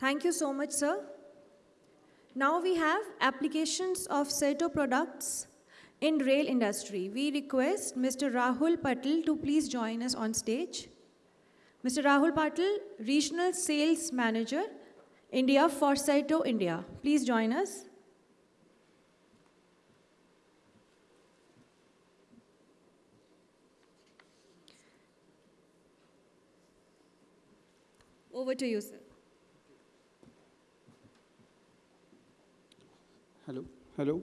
Thank you so much, sir. Now we have applications of Serto products in rail industry. We request Mr. Rahul Patel to please join us on stage. Mr. Rahul Patel, Regional Sales Manager, India for Serto India. Please join us. Over to you, sir. Hello, hello,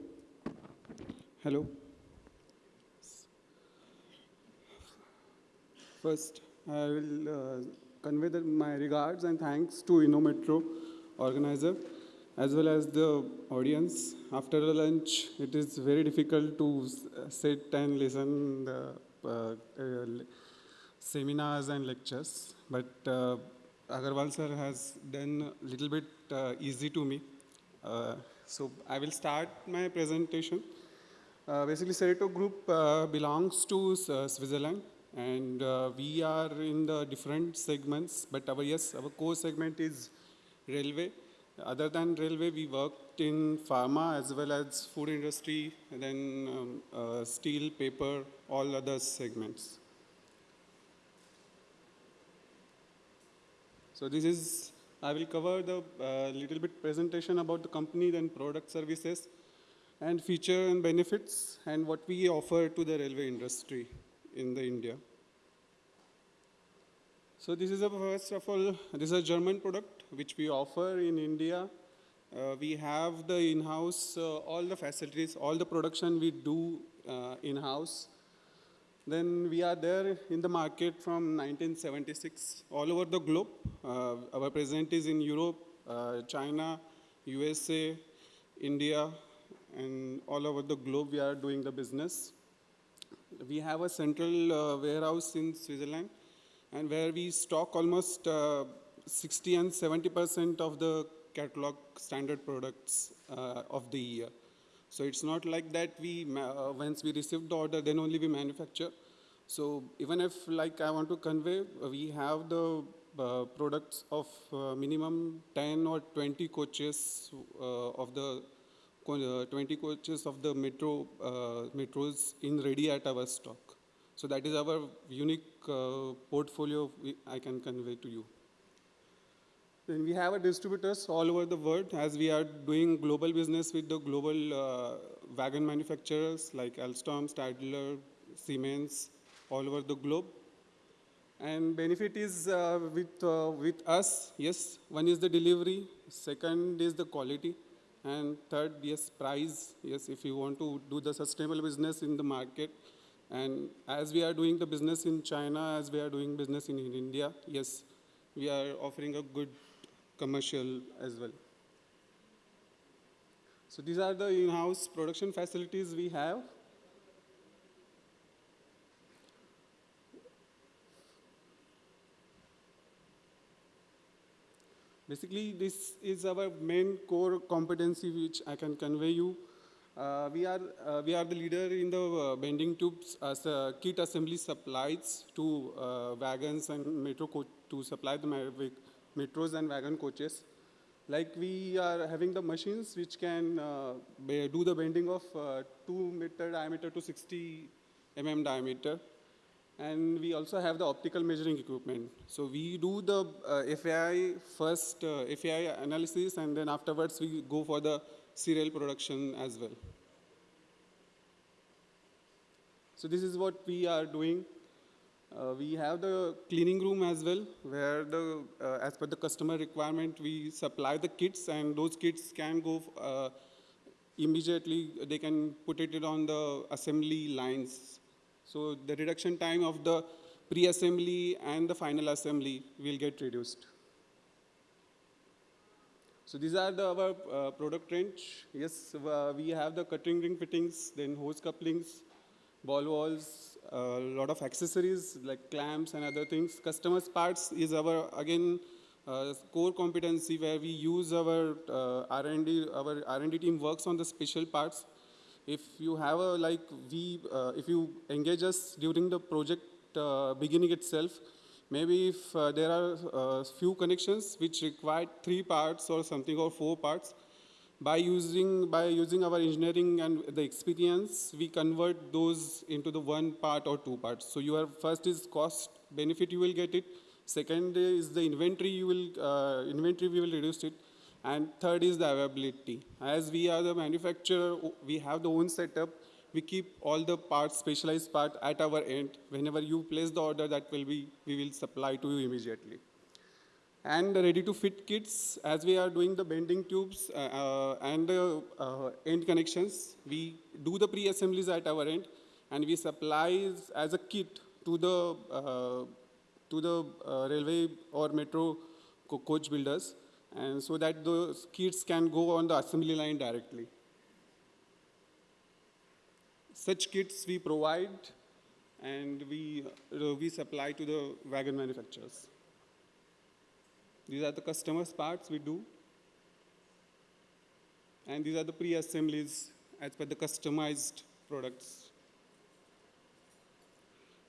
hello. First, I will uh, convey the, my regards and thanks to InnoMetro organizer as well as the audience. After the lunch, it is very difficult to uh, sit and listen the uh, uh, seminars and lectures, but uh, Agarwal sir has done a little bit uh, easy to me. So I will start my presentation. Uh, basically, Serto Group uh, belongs to uh, Switzerland, and uh, we are in the different segments. But our yes, our core segment is railway. Other than railway, we worked in pharma as well as food industry, and then um, uh, steel, paper, all other segments. So this is, I will cover the uh, little bit presentation about the company, then product services, and feature and benefits, and what we offer to the railway industry in the India. So this is a first of all, this is a German product which we offer in India. Uh, we have the in-house, uh, all the facilities, all the production we do uh, in-house. Then we are there in the market from 1976 all over the globe. Uh, our presence is in Europe, uh, China, USA, India, and all over the globe we are doing the business. We have a central uh, warehouse in Switzerland, and where we stock almost uh, 60 and 70 percent of the catalog standard products uh, of the year. So it's not like that we, uh, once we receive the order, then only we manufacture. So even if like I want to convey, uh, we have the uh, products of uh, minimum 10 or 20 coaches uh, of the uh, 20 coaches of the metro metros in ready at our stock. So that is our unique portfolio I can convey to you. We have a distributors all over the world as we are doing global business with the global uh, wagon manufacturers like Alstom, Stadler, Siemens, all over the globe. And benefit is uh, with, uh, with us, yes, one is the delivery, second is the quality, and third, yes, price, yes, if you want to do the sustainable business in the market. And as we are doing the business in China, as we are doing business in India, yes, we are offering a good commercial as well. So these are the in-house production facilities we have. Basically, this is our main core competency which I can convey you. Uh, we, are, uh, we are the leader in the uh, bending tubes as kit assembly supplies to uh, wagons and metro co- to supply the metros and wagon coaches. Like we are having the machines which can uh, do the bending of uh, 2 meter diameter to 60 mm diameter and we also have the optical measuring equipment. So we do the uh, FAI first, uh, FAI analysis, and then afterwards we go for the serial production as well. So this is what we are doing. Uh, we have the cleaning room as well, where the, uh, as per the customer requirement, we supply the kits, and those kits can go uh, immediately. They can put it on the assembly lines. So the reduction time of the pre-assembly and the final assembly will get reduced. So these are the, our uh, product range. Yes, uh, we have the cutting ring fittings, then hose couplings, ball walls, a lot of accessories like clamps and other things. Customers parts is our, again, uh, core competency where we use our uh, R&D, our R&D team works on the special parts. If you have a, like, we, uh, if you engage us during the project uh, beginning itself, Maybe if uh, there are uh, few connections which require three parts or something or four parts, by using, by using our engineering and the experience, we convert those into the one part or two parts. So your first is cost benefit you will get it. Second is the inventory you will, uh, inventory we will reduce it. And third is the availability. As we are the manufacturer, we have the own setup. We keep all the parts, specialized part at our end. Whenever you place the order, that will be, we will supply to you immediately and ready-to-fit kits, as we are doing the bending tubes uh, uh, and the uh, end connections, we do the pre-assemblies at our end, and we supply as a kit to the to the railway or metro co coach builders, and so that those kits can go on the assembly line directly. Such kits we provide, and we uh, we supply to the wagon manufacturers. These are the customers' parts we do. And these are the pre-assemblies as per the customized products.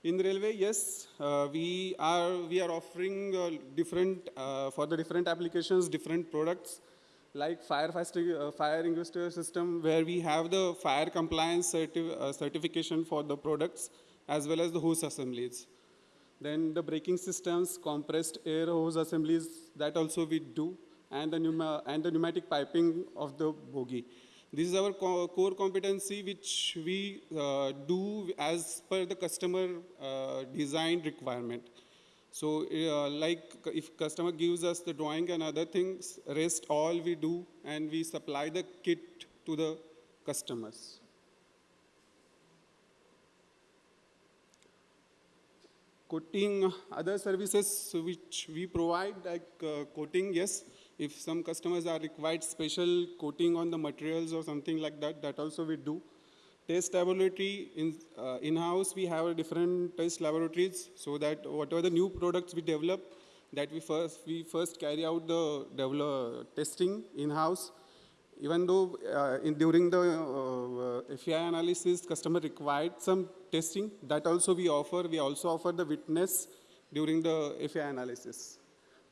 In the railway, yes, uh, we are we are offering uh, different uh, for the different applications, different products like fire uh, fire extinguisher system, where we have the fire compliance certi uh, certification for the products as well as the hose assemblies. Then the braking systems, compressed air hose assemblies, that also we do, and the, and the pneumatic piping of the bogie. This is our co core competency which we uh, do as per the customer uh, design requirement. So uh, like if customer gives us the drawing and other things, rest all we do and we supply the kit to the customers. Coating other services which we provide like uh, coating yes. If some customers are required special coating on the materials or something like that that also we do. Test laboratory in uh, in-house we have different test laboratories so that whatever the new products we develop that we first we first carry out the develop, testing in-house. Even though uh, in, during the uh, FEI analysis, customer required some testing, that also we offer. We also offer the witness during the FEI analysis.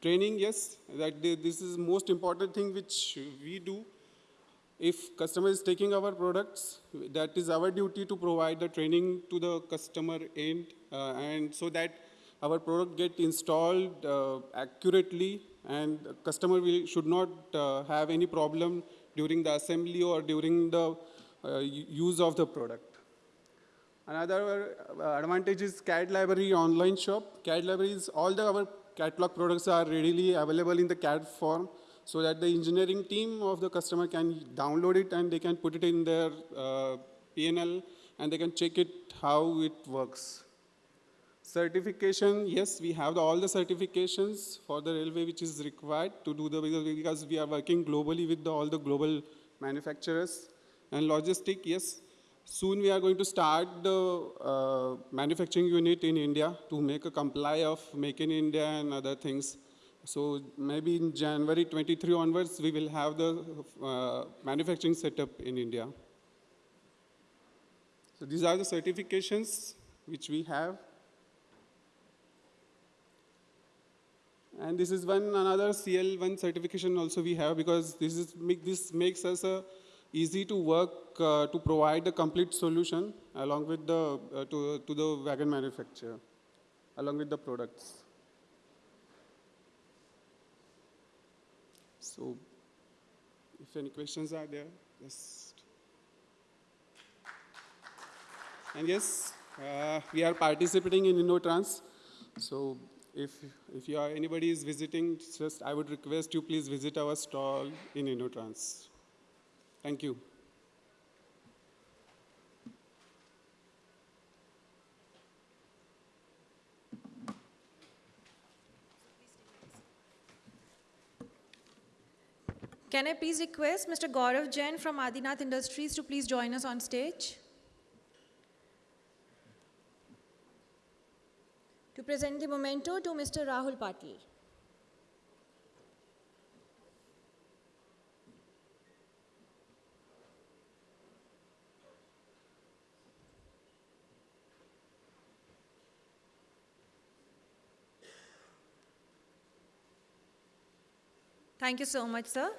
Training, yes, that this is most important thing which we do. If customer is taking our products, that is our duty to provide the training to the customer end, uh, and so that our product get installed uh, accurately and customer will, should not uh, have any problem during the assembly or during the uh, use of the product. Another uh, advantage is CAD library online shop. CAD libraries, all the our catalog products are readily available in the CAD form so that the engineering team of the customer can download it and they can put it in their uh, PNL and they can check it how it works. Certification, yes, we have the, all the certifications for the railway which is required to do the, because we are working globally with the, all the global manufacturers. And logistic, yes, soon we are going to start the uh, manufacturing unit in India to make a comply of Make in India and other things. So maybe in January 23 onwards, we will have the uh, manufacturing setup in India. So these are the certifications which we have. And this is one another CL1 certification also we have because this, is, this makes us uh, easy to work uh, to provide the complete solution along with the, uh, to, to the wagon manufacturer, along with the products. So if any questions are there, just. And yes, uh, we are participating in InnoTrans. So if, if you are, anybody is visiting, just I would request you please visit our stall in InnoTrans. Thank you. Can I please request Mr. Gaurav Jain from Adinath Industries to please join us on stage? To present the memento to Mr. Rahul Patil. Thank you so much, sir.